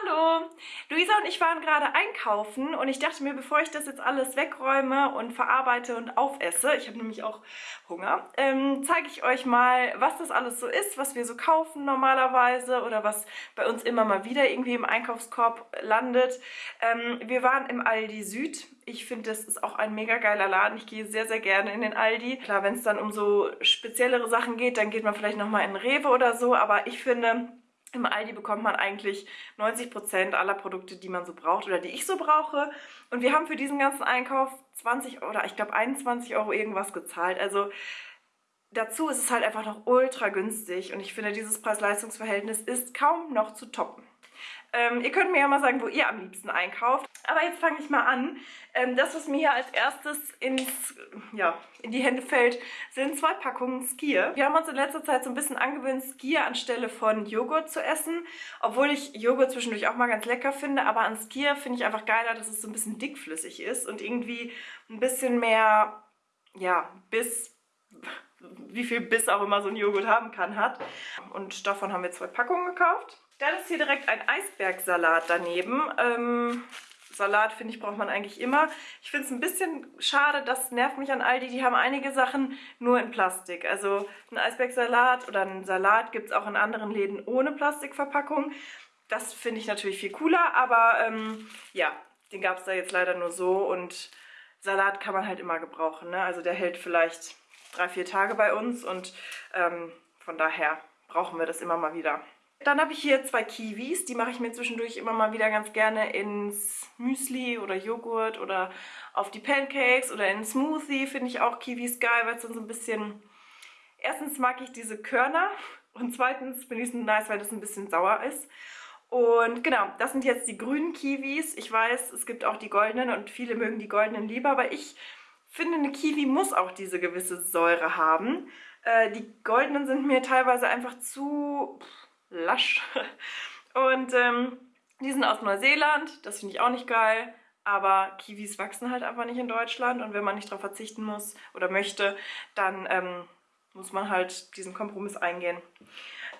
Hallo! Luisa und ich waren gerade einkaufen und ich dachte mir, bevor ich das jetzt alles wegräume und verarbeite und aufesse, ich habe nämlich auch Hunger, ähm, zeige ich euch mal, was das alles so ist, was wir so kaufen normalerweise oder was bei uns immer mal wieder irgendwie im Einkaufskorb landet. Ähm, wir waren im Aldi Süd. Ich finde, das ist auch ein mega geiler Laden. Ich gehe sehr, sehr gerne in den Aldi. Klar, wenn es dann um so speziellere Sachen geht, dann geht man vielleicht nochmal in Rewe oder so, aber ich finde im Aldi bekommt man eigentlich 90% aller Produkte, die man so braucht oder die ich so brauche. Und wir haben für diesen ganzen Einkauf 20 oder ich glaube 21 Euro irgendwas gezahlt. Also dazu ist es halt einfach noch ultra günstig und ich finde, dieses Preis-Leistungs-Verhältnis ist kaum noch zu toppen. Ähm, ihr könnt mir ja mal sagen, wo ihr am liebsten einkauft. Aber jetzt fange ich mal an. Ähm, das, was mir hier als erstes ins, ja, in die Hände fällt, sind zwei Packungen Skier. Wir haben uns in letzter Zeit so ein bisschen angewöhnt, Skier anstelle von Joghurt zu essen. Obwohl ich Joghurt zwischendurch auch mal ganz lecker finde. Aber an Skier finde ich einfach geiler, dass es so ein bisschen dickflüssig ist und irgendwie ein bisschen mehr, ja, Biss wie viel Biss auch immer so ein Joghurt haben kann, hat. Und davon haben wir zwei Packungen gekauft. Dann ist hier direkt ein Eisbergsalat daneben. Ähm, Salat, finde ich, braucht man eigentlich immer. Ich finde es ein bisschen schade, das nervt mich an Aldi. Die haben einige Sachen nur in Plastik. Also ein Eisbergsalat oder einen Salat gibt es auch in anderen Läden ohne Plastikverpackung. Das finde ich natürlich viel cooler, aber ähm, ja, den gab es da jetzt leider nur so und Salat kann man halt immer gebrauchen. Ne? Also der hält vielleicht drei, vier Tage bei uns und ähm, von daher brauchen wir das immer mal wieder. Dann habe ich hier zwei Kiwis, die mache ich mir zwischendurch immer mal wieder ganz gerne ins Müsli oder Joghurt oder auf die Pancakes oder in Smoothie finde ich auch Kiwis geil, weil es dann so ein bisschen... Erstens mag ich diese Körner und zweitens finde ich es nice, weil das ein bisschen sauer ist. Und genau, das sind jetzt die grünen Kiwis. Ich weiß, es gibt auch die goldenen und viele mögen die goldenen lieber, aber ich finde, eine Kiwi muss auch diese gewisse Säure haben. Äh, die goldenen sind mir teilweise einfach zu... Pff, lasch. Und ähm, die sind aus Neuseeland, das finde ich auch nicht geil. Aber Kiwis wachsen halt einfach nicht in Deutschland und wenn man nicht darauf verzichten muss oder möchte, dann ähm, muss man halt diesen Kompromiss eingehen.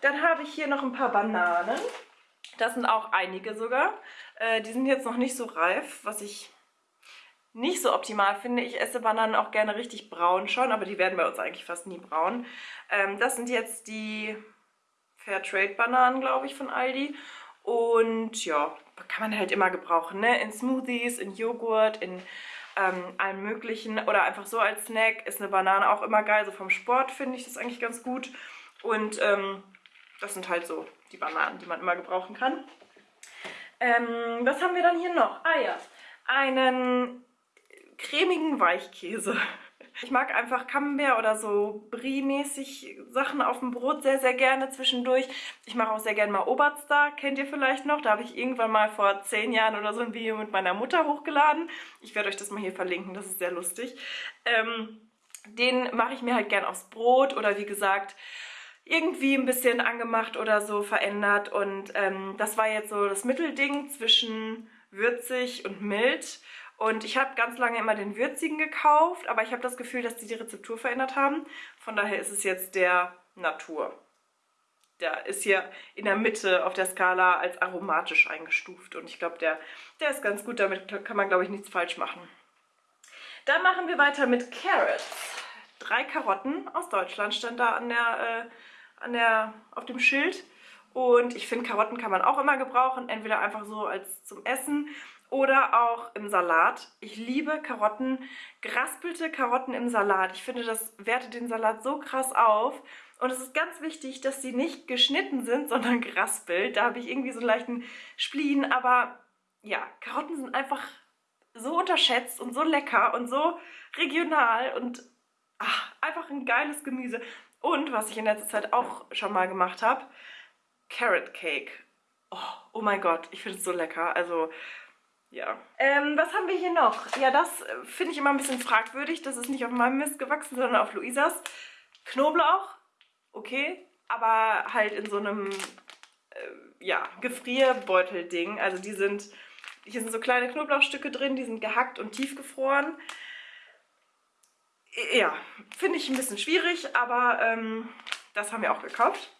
Dann habe ich hier noch ein paar Bananen. Das sind auch einige sogar. Äh, die sind jetzt noch nicht so reif, was ich nicht so optimal finde. Ich esse Bananen auch gerne richtig braun schon, aber die werden bei uns eigentlich fast nie braun. Ähm, das sind jetzt die Fairtrade-Bananen, glaube ich, von Aldi. Und ja, kann man halt immer gebrauchen, ne? In Smoothies, in Joghurt, in ähm, allem möglichen. Oder einfach so als Snack ist eine Banane auch immer geil. So vom Sport finde ich das eigentlich ganz gut. Und ähm, das sind halt so die Bananen, die man immer gebrauchen kann. Ähm, was haben wir dann hier noch? Ah ja, einen cremigen Weichkäse. Ich mag einfach Camembert oder so Brie-mäßig Sachen auf dem Brot sehr, sehr gerne zwischendurch. Ich mache auch sehr gerne mal Oberster, kennt ihr vielleicht noch? Da habe ich irgendwann mal vor zehn Jahren oder so ein Video mit meiner Mutter hochgeladen. Ich werde euch das mal hier verlinken, das ist sehr lustig. Ähm, den mache ich mir halt gern aufs Brot oder wie gesagt irgendwie ein bisschen angemacht oder so verändert. Und ähm, das war jetzt so das Mittelding zwischen würzig und mild. Und ich habe ganz lange immer den würzigen gekauft, aber ich habe das Gefühl, dass die die Rezeptur verändert haben. Von daher ist es jetzt der Natur. Der ist hier in der Mitte auf der Skala als aromatisch eingestuft. Und ich glaube, der, der ist ganz gut. Damit kann man, glaube ich, nichts falsch machen. Dann machen wir weiter mit Carrots. Drei Karotten aus Deutschland stand da an der, äh, an der, auf dem Schild. Und ich finde, Karotten kann man auch immer gebrauchen. Entweder einfach so als zum Essen oder auch im Salat. Ich liebe Karotten, geraspelte Karotten im Salat. Ich finde, das wertet den Salat so krass auf. Und es ist ganz wichtig, dass sie nicht geschnitten sind, sondern geraspelt. Da habe ich irgendwie so einen leichten Spleen. Aber ja, Karotten sind einfach so unterschätzt und so lecker und so regional und ach, einfach ein geiles Gemüse. Und was ich in letzter Zeit auch schon mal gemacht habe, Carrot Cake. Oh, oh mein Gott, ich finde es so lecker. Also ja. Ähm, was haben wir hier noch? Ja, das äh, finde ich immer ein bisschen fragwürdig. Das ist nicht auf meinem Mist gewachsen, sondern auf Luisas. Knoblauch, okay, aber halt in so einem, äh, ja, Gefrierbeutel-Ding. Also die sind, hier sind so kleine Knoblauchstücke drin, die sind gehackt und tiefgefroren. Ja, finde ich ein bisschen schwierig, aber ähm, das haben wir auch gekauft.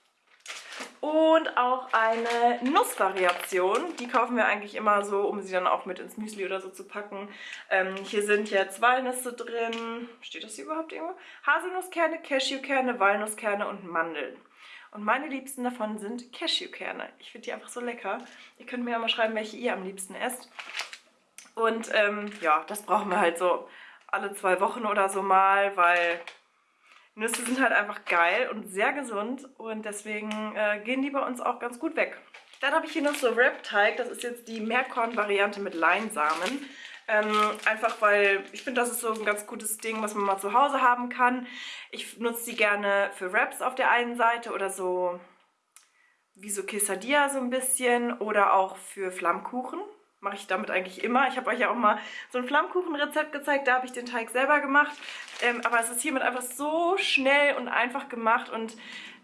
Und auch eine Nussvariation. Die kaufen wir eigentlich immer so, um sie dann auch mit ins Müsli oder so zu packen. Ähm, hier sind jetzt Walnüsse drin. Steht das hier überhaupt irgendwo? Haselnusskerne, Cashewkerne, Walnusskerne und Mandeln. Und meine liebsten davon sind Cashewkerne. Ich finde die einfach so lecker. Ihr könnt mir ja mal schreiben, welche ihr am liebsten esst. Und ähm, ja, das brauchen wir halt so alle zwei Wochen oder so mal, weil Nüsse sind halt einfach geil und sehr gesund und deswegen äh, gehen die bei uns auch ganz gut weg. Dann habe ich hier noch so Wrap-Teig, das ist jetzt die Meerkorn-Variante mit Leinsamen. Ähm, einfach weil ich finde, das ist so ein ganz gutes Ding, was man mal zu Hause haben kann. Ich nutze die gerne für Wraps auf der einen Seite oder so wie so Quesadilla so ein bisschen oder auch für Flammkuchen mache ich damit eigentlich immer. Ich habe euch ja auch mal so ein Flammkuchenrezept gezeigt, da habe ich den Teig selber gemacht. Ähm, aber es ist hiermit einfach so schnell und einfach gemacht und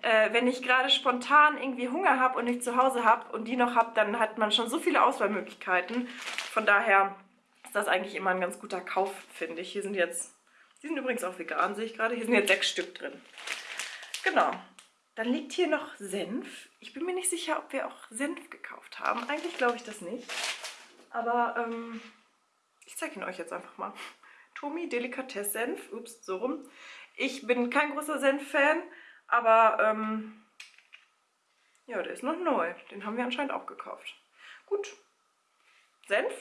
äh, wenn ich gerade spontan irgendwie Hunger habe und nicht zu Hause habe und die noch habe, dann hat man schon so viele Auswahlmöglichkeiten. Von daher ist das eigentlich immer ein ganz guter Kauf, finde ich. Hier sind jetzt, die sind übrigens auch vegan, sehe ich gerade. Hier sind jetzt sechs Stück drin. Genau. Dann liegt hier noch Senf. Ich bin mir nicht sicher, ob wir auch Senf gekauft haben. Eigentlich glaube ich das nicht. Aber ähm, ich zeige ihn euch jetzt einfach mal. Tomi Delikatesse Senf. Ups, so rum. Ich bin kein großer Senf-Fan, aber ähm, ja, der ist noch neu. Den haben wir anscheinend auch gekauft. Gut. Senf.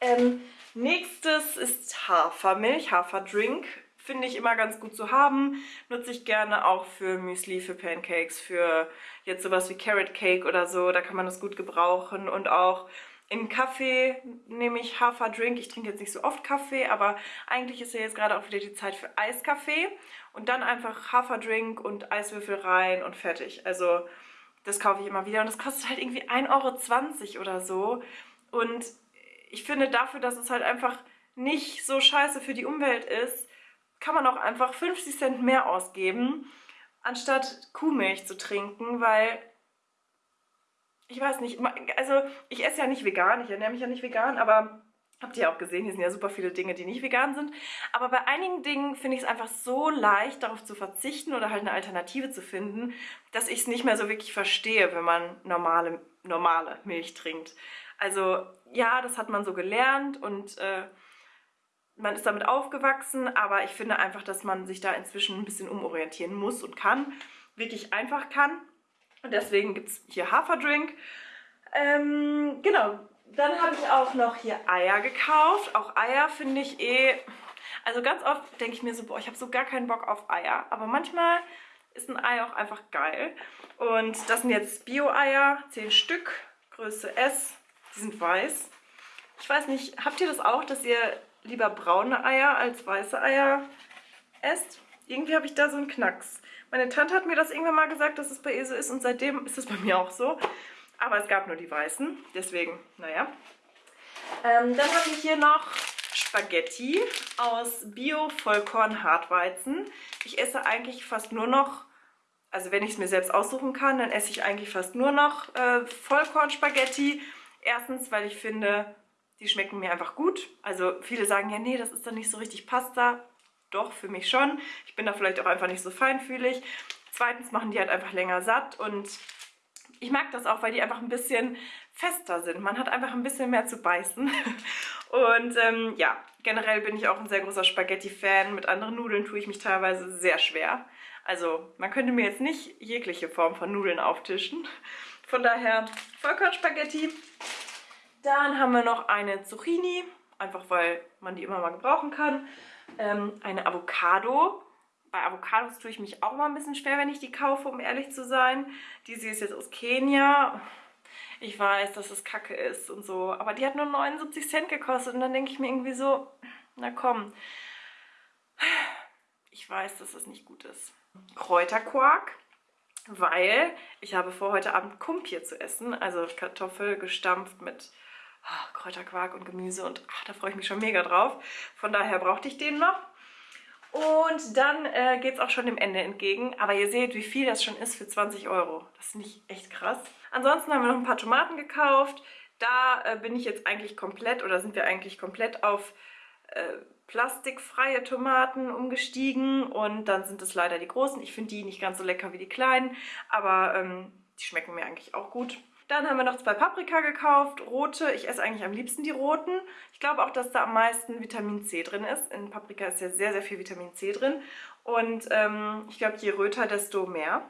Ähm, nächstes ist Hafermilch, Haferdrink. Finde ich immer ganz gut zu haben. Nutze ich gerne auch für Müsli, für Pancakes, für jetzt sowas wie Carrot Cake oder so. Da kann man das gut gebrauchen. Und auch im Kaffee nehme ich Haferdrink. Ich trinke jetzt nicht so oft Kaffee, aber eigentlich ist ja jetzt gerade auch wieder die Zeit für Eiskaffee. Und dann einfach Haferdrink und Eiswürfel rein und fertig. Also das kaufe ich immer wieder. Und das kostet halt irgendwie 1,20 Euro oder so. Und ich finde dafür, dass es halt einfach nicht so scheiße für die Umwelt ist, kann man auch einfach 50 Cent mehr ausgeben, anstatt Kuhmilch zu trinken, weil ich weiß nicht, also ich esse ja nicht vegan, ich ernähre mich ja nicht vegan, aber habt ihr ja auch gesehen, hier sind ja super viele Dinge, die nicht vegan sind. Aber bei einigen Dingen finde ich es einfach so leicht, darauf zu verzichten oder halt eine Alternative zu finden, dass ich es nicht mehr so wirklich verstehe, wenn man normale, normale Milch trinkt. Also ja, das hat man so gelernt und äh, man ist damit aufgewachsen, aber ich finde einfach, dass man sich da inzwischen ein bisschen umorientieren muss und kann, wirklich einfach kann. Und deswegen gibt es hier Haferdrink. Ähm, genau, dann habe ich auch noch hier Eier gekauft. Auch Eier finde ich eh... Also ganz oft denke ich mir so, boah, ich habe so gar keinen Bock auf Eier. Aber manchmal ist ein Ei auch einfach geil. Und das sind jetzt Bio-Eier, 10 Stück, Größe S. Die sind weiß. Ich weiß nicht, habt ihr das auch, dass ihr lieber braune Eier als weiße Eier esst? Irgendwie habe ich da so einen Knacks. Meine Tante hat mir das irgendwann mal gesagt, dass es bei ihr so ist und seitdem ist es bei mir auch so. Aber es gab nur die weißen, deswegen, naja. Ähm, dann habe ich hier noch Spaghetti aus Bio-Vollkorn-Hartweizen. Ich esse eigentlich fast nur noch, also wenn ich es mir selbst aussuchen kann, dann esse ich eigentlich fast nur noch äh, Vollkorn-Spaghetti. Erstens, weil ich finde, die schmecken mir einfach gut. Also viele sagen ja, nee, das ist dann nicht so richtig Pasta doch, für mich schon. Ich bin da vielleicht auch einfach nicht so feinfühlig. Zweitens machen die halt einfach länger satt und ich mag das auch, weil die einfach ein bisschen fester sind. Man hat einfach ein bisschen mehr zu beißen. Und ähm, ja, generell bin ich auch ein sehr großer Spaghetti-Fan. Mit anderen Nudeln tue ich mich teilweise sehr schwer. Also man könnte mir jetzt nicht jegliche Form von Nudeln auftischen. Von daher Vollkornspaghetti. Dann haben wir noch eine Zucchini, einfach weil man die immer mal gebrauchen kann ähm, eine Avocado. Bei Avocados tue ich mich auch mal ein bisschen schwer, wenn ich die kaufe, um ehrlich zu sein. Diese ist jetzt aus Kenia. Ich weiß, dass es kacke ist und so, aber die hat nur 79 Cent gekostet und dann denke ich mir irgendwie so, na komm, ich weiß, dass das nicht gut ist. Kräuterquark, weil ich habe vor, heute Abend Kumpir zu essen, also Kartoffel gestampft mit oh, Kräuterquark und Gemüse und ach, da freue ich mich schon mega drauf. Von daher brauchte ich den noch. Und dann äh, geht es auch schon dem Ende entgegen. Aber ihr seht, wie viel das schon ist für 20 Euro. Das ist nicht echt krass. Ansonsten haben wir noch ein paar Tomaten gekauft. Da äh, bin ich jetzt eigentlich komplett oder sind wir eigentlich komplett auf äh, plastikfreie Tomaten umgestiegen. Und dann sind es leider die großen. Ich finde die nicht ganz so lecker wie die kleinen. Aber ähm, Die schmecken mir eigentlich auch gut. Dann haben wir noch zwei Paprika gekauft, rote. Ich esse eigentlich am liebsten die roten. Ich glaube auch, dass da am meisten Vitamin C drin ist. In Paprika ist ja sehr, sehr viel Vitamin C drin. Und ähm, ich glaube, je röter, desto mehr.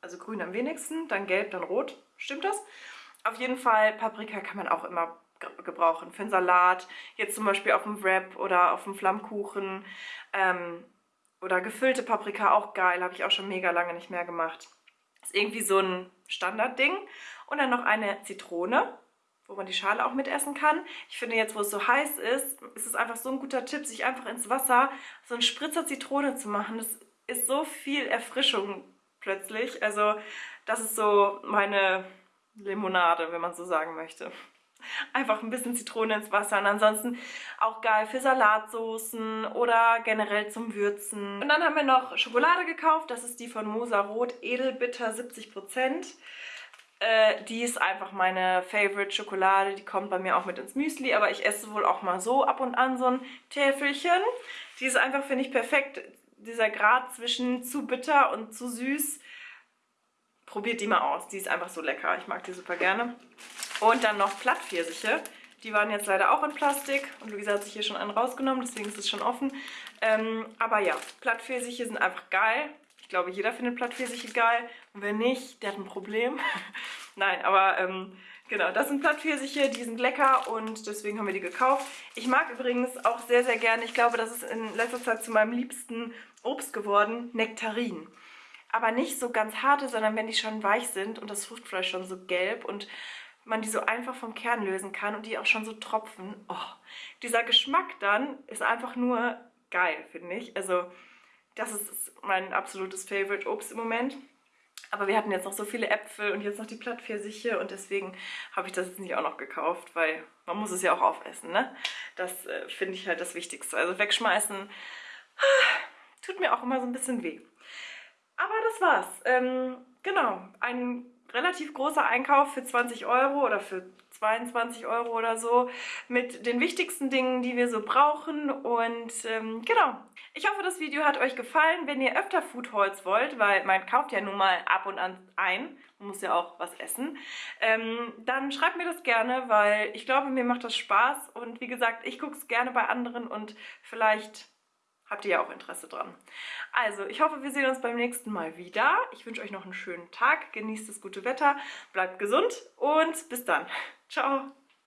Also grün am wenigsten, dann gelb, dann rot. Stimmt das? Auf jeden Fall, Paprika kann man auch immer gebrauchen. Für einen Salat, jetzt zum Beispiel auf dem Wrap oder auf dem Flammkuchen. Ähm, oder gefüllte Paprika, auch geil. Habe ich auch schon mega lange nicht mehr gemacht. Ist irgendwie so ein Standardding. Und dann noch eine Zitrone, wo man die Schale auch mitessen kann. Ich finde jetzt, wo es so heiß ist, ist es einfach so ein guter Tipp, sich einfach ins Wasser so einen Spritzer Zitrone zu machen. Das ist so viel Erfrischung plötzlich. Also das ist so meine Limonade, wenn man so sagen möchte. Einfach ein bisschen Zitrone ins Wasser und ansonsten auch geil für Salatsoßen oder generell zum Würzen. Und dann haben wir noch Schokolade gekauft, das ist die von Mosa Rot Edelbitter 70%. Äh, die ist einfach meine Favorite Schokolade. Die kommt bei mir auch mit ins Müsli, aber ich esse wohl auch mal so ab und an so ein Täfelchen. Die ist einfach, finde ich, perfekt. Dieser Grad zwischen zu bitter und zu süß. Probiert die mal aus. Die ist einfach so lecker. Ich mag die super gerne. Und dann noch Plattpfirsiche. Die waren jetzt leider auch in Plastik. Und Luisa hat sich hier schon einen rausgenommen, deswegen ist es schon offen. Ähm, aber ja, Plattpfirsiche sind einfach geil. Ich glaube, jeder findet Plattpfirsiche geil. Und wenn nicht, der hat ein Problem. Nein, aber ähm, genau, das sind Plattpfirsiche, die sind lecker und deswegen haben wir die gekauft. Ich mag übrigens auch sehr, sehr gerne, ich glaube, das ist in letzter Zeit zu meinem liebsten Obst geworden, Nektarinen. Aber nicht so ganz harte, sondern wenn die schon weich sind und das Fruchtfleisch schon so gelb und man die so einfach vom Kern lösen kann und die auch schon so tropfen. Oh, dieser Geschmack dann ist einfach nur geil, finde ich. Also das ist mein absolutes Favorite Obst im Moment. Aber wir hatten jetzt noch so viele Äpfel und jetzt noch die Plattpfirsiche und deswegen habe ich das jetzt nicht auch noch gekauft, weil man muss es ja auch aufessen, ne? Das äh, finde ich halt das Wichtigste. Also wegschmeißen tut mir auch immer so ein bisschen weh. Aber das war's. Ähm, genau, ein relativ großer Einkauf für 20 Euro oder für 22 Euro oder so mit den wichtigsten Dingen, die wir so brauchen und ähm, genau. Ich hoffe, das Video hat euch gefallen. Wenn ihr öfter Food Hauls wollt, weil man kauft ja nun mal ab und an ein, man muss ja auch was essen, ähm, dann schreibt mir das gerne, weil ich glaube, mir macht das Spaß und wie gesagt, ich gucke es gerne bei anderen und vielleicht habt ihr ja auch Interesse dran. Also, ich hoffe, wir sehen uns beim nächsten Mal wieder. Ich wünsche euch noch einen schönen Tag, genießt das gute Wetter, bleibt gesund und bis dann. Ciao!